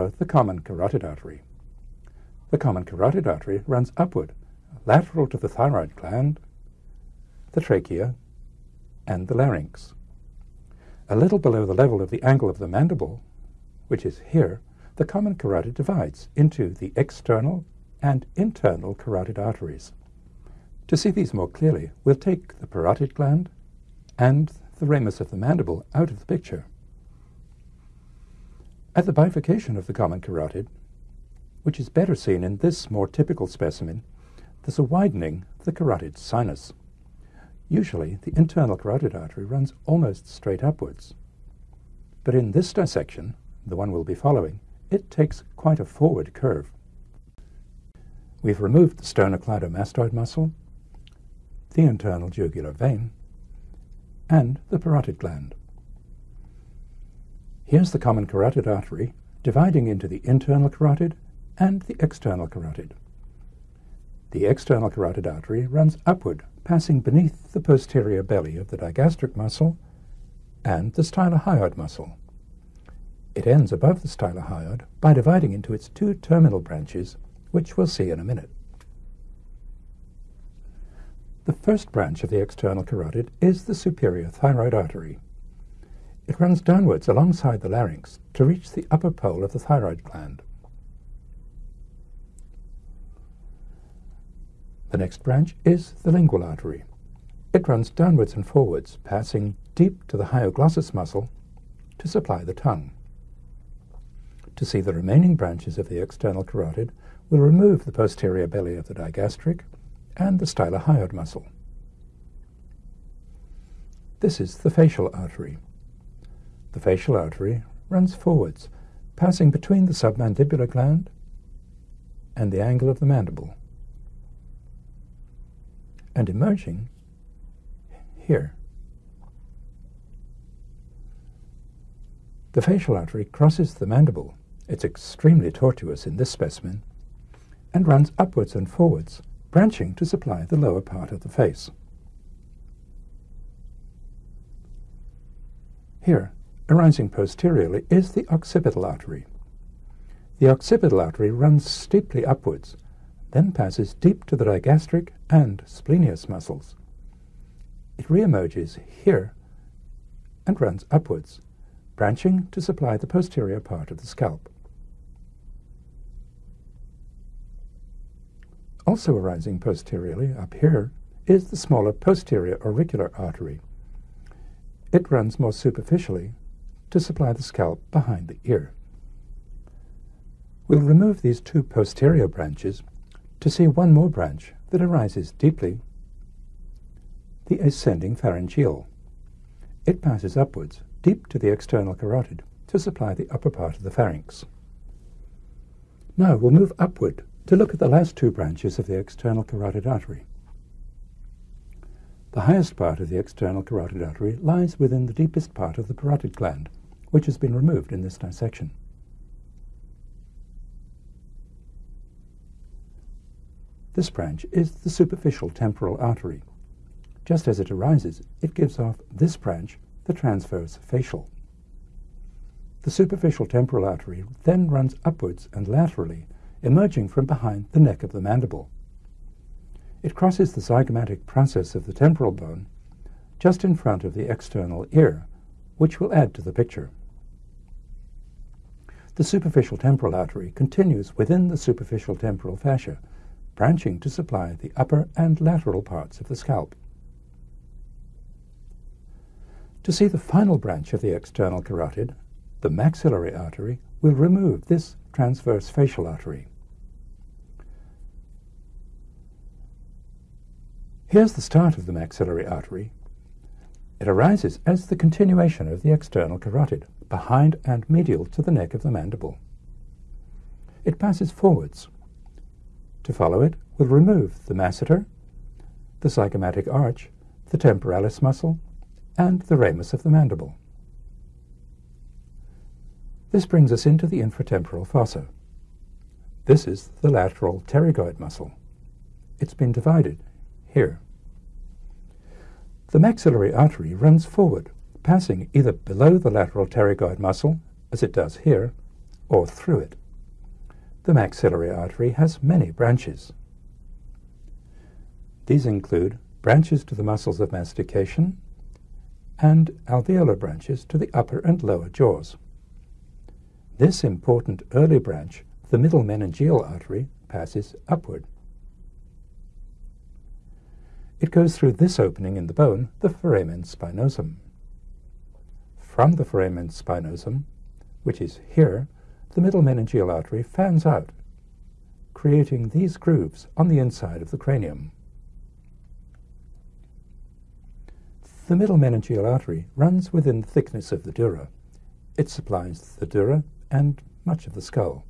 follow the common carotid artery. The common carotid artery runs upward, lateral to the thyroid gland, the trachea, and the larynx. A little below the level of the angle of the mandible, which is here, the common carotid divides into the external and internal carotid arteries. To see these more clearly, we'll take the parotid gland and the ramus of the mandible out of the picture. At the bifurcation of the common carotid, which is better seen in this more typical specimen, there's a widening of the carotid sinus. Usually, the internal carotid artery runs almost straight upwards. But in this dissection, the one we'll be following, it takes quite a forward curve. We've removed the sternocleidomastoid muscle, the internal jugular vein, and the parotid gland. Here's the common carotid artery dividing into the internal carotid and the external carotid. The external carotid artery runs upward, passing beneath the posterior belly of the digastric muscle and the stylohyoid muscle. It ends above the stylohyoid by dividing into its two terminal branches, which we'll see in a minute. The first branch of the external carotid is the superior thyroid artery. It runs downwards alongside the larynx to reach the upper pole of the thyroid gland. The next branch is the lingual artery. It runs downwards and forwards, passing deep to the hyoglossus muscle to supply the tongue. To see the remaining branches of the external carotid, we'll remove the posterior belly of the digastric and the stylohyoid muscle. This is the facial artery. The facial artery runs forwards, passing between the submandibular gland and the angle of the mandible and emerging here. The facial artery crosses the mandible. It's extremely tortuous in this specimen and runs upwards and forwards, branching to supply the lower part of the face. Here, arising posteriorly, is the occipital artery. The occipital artery runs steeply upwards, then passes deep to the digastric and splenius muscles. It reemerges here and runs upwards, branching to supply the posterior part of the scalp. Also arising posteriorly up here is the smaller posterior auricular artery. It runs more superficially to supply the scalp behind the ear. We'll remove these two posterior branches to see one more branch that arises deeply, the ascending pharyngeal. It passes upwards, deep to the external carotid, to supply the upper part of the pharynx. Now we'll move upward to look at the last two branches of the external carotid artery. The highest part of the external carotid artery lies within the deepest part of the parotid gland, which has been removed in this dissection. This branch is the superficial temporal artery. Just as it arises, it gives off this branch, the transverse facial. The superficial temporal artery then runs upwards and laterally, emerging from behind the neck of the mandible. It crosses the zygomatic process of the temporal bone just in front of the external ear, which will add to the picture. The superficial temporal artery continues within the superficial temporal fascia, branching to supply the upper and lateral parts of the scalp. To see the final branch of the external carotid, the maxillary artery, we'll remove this transverse facial artery. Here's the start of the maxillary artery. It arises as the continuation of the external carotid, behind and medial to the neck of the mandible. It passes forwards, to follow it, we'll remove the masseter, the zygomatic arch, the temporalis muscle, and the ramus of the mandible. This brings us into the infratemporal fossa. This is the lateral pterygoid muscle. It's been divided here. The maxillary artery runs forward, passing either below the lateral pterygoid muscle, as it does here, or through it. The maxillary artery has many branches. These include branches to the muscles of mastication and alveolar branches to the upper and lower jaws. This important early branch, the middle meningeal artery, passes upward. It goes through this opening in the bone, the foramen spinosum. From the foramen spinosum, which is here, the middle meningeal artery fans out, creating these grooves on the inside of the cranium. The middle meningeal artery runs within the thickness of the dura. It supplies the dura and much of the skull.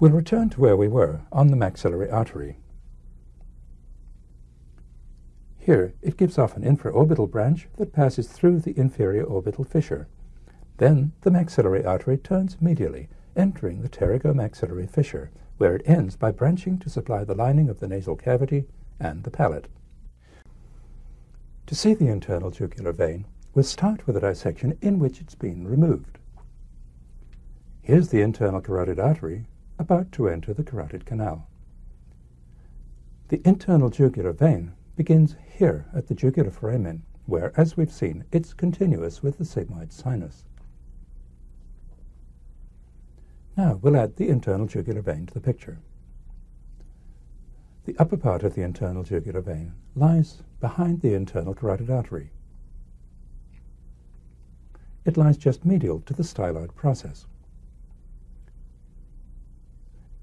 We'll return to where we were, on the maxillary artery. Here, it gives off an infraorbital branch that passes through the inferior orbital fissure. Then, the maxillary artery turns medially, entering the pterygomaxillary fissure, where it ends by branching to supply the lining of the nasal cavity and the palate. To see the internal jugular vein, we'll start with a dissection in which it's been removed. Here's the internal carotid artery about to enter the carotid canal. The internal jugular vein begins here at the jugular foramen, where, as we've seen, it's continuous with the sigmoid sinus. Now we'll add the internal jugular vein to the picture. The upper part of the internal jugular vein lies behind the internal carotid artery. It lies just medial to the styloid process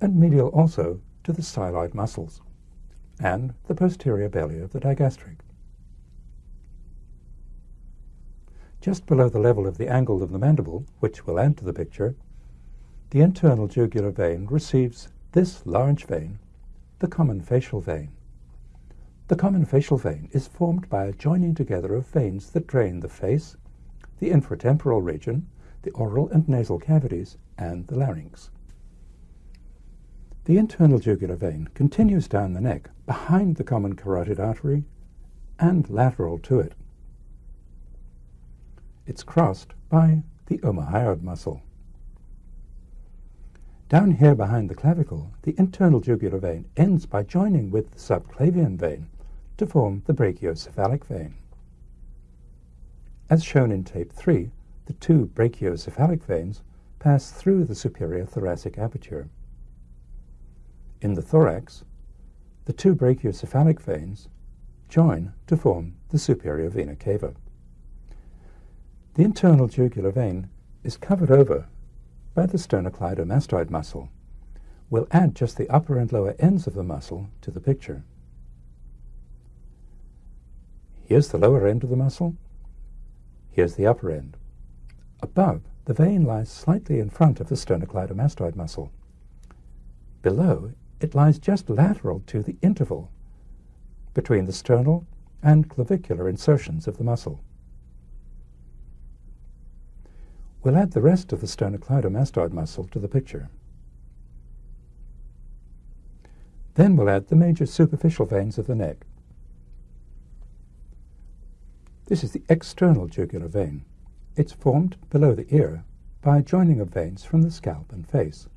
and medial also to the styloid muscles and the posterior belly of the digastric. Just below the level of the angle of the mandible, which will add to the picture, the internal jugular vein receives this large vein the common facial vein. The common facial vein is formed by a joining together of veins that drain the face, the infratemporal region, the oral and nasal cavities, and the larynx. The internal jugular vein continues down the neck behind the common carotid artery and lateral to it. It's crossed by the omohyoid muscle. Down here behind the clavicle, the internal jugular vein ends by joining with the subclavian vein to form the brachiocephalic vein. As shown in tape 3, the two brachiocephalic veins pass through the superior thoracic aperture. In the thorax, the two brachiocephalic veins join to form the superior vena cava. The internal jugular vein is covered over by the sternocleidomastoid muscle. We'll add just the upper and lower ends of the muscle to the picture. Here's the lower end of the muscle. Here's the upper end. Above, the vein lies slightly in front of the sternocleidomastoid muscle. Below, it lies just lateral to the interval between the sternal and clavicular insertions of the muscle. We'll add the rest of the sternocleidomastoid muscle to the picture. Then we'll add the major superficial veins of the neck. This is the external jugular vein. It's formed below the ear by a joining of veins from the scalp and face.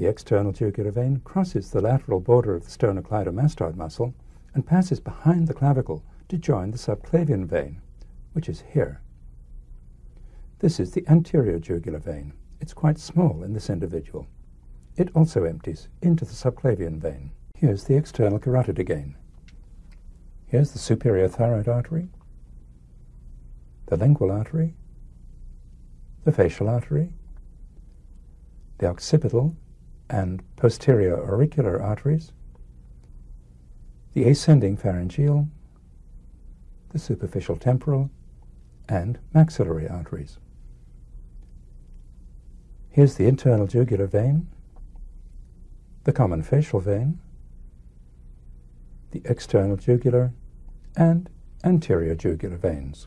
The external jugular vein crosses the lateral border of the sternocleidomastoid muscle and passes behind the clavicle to join the subclavian vein, which is here. This is the anterior jugular vein. It's quite small in this individual. It also empties into the subclavian vein. Here's the external carotid again. Here's the superior thyroid artery, the lingual artery, the facial artery, the occipital and posterior auricular arteries, the ascending pharyngeal, the superficial temporal, and maxillary arteries. Here's the internal jugular vein, the common facial vein, the external jugular and anterior jugular veins.